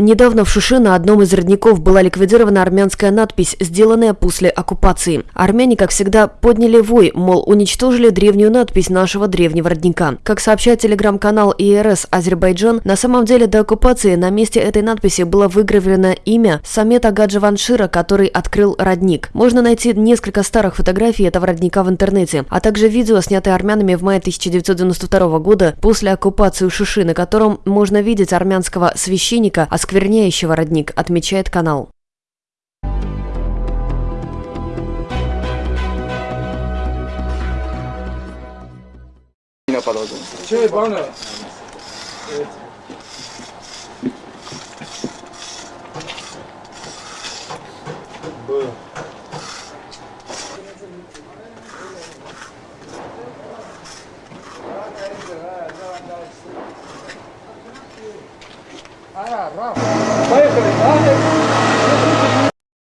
Недавно в Шуши на одном из родников была ликвидирована армянская надпись, сделанная после оккупации. Армяне, как всегда, подняли вой, мол, уничтожили древнюю надпись нашего древнего родника. Как сообщает телеграм-канал ИРС Азербайджан, на самом деле до оккупации на месте этой надписи было выгравировано имя Самета Гаджеваншира, который открыл родник. Можно найти несколько старых фотографий этого родника в интернете, а также видео, снятое армянами в мае 1992 года после оккупации Шуши, на котором можно видеть армянского священника, оскверняющего родник, отмечает канал. Yine Para, Rafa. Vaya que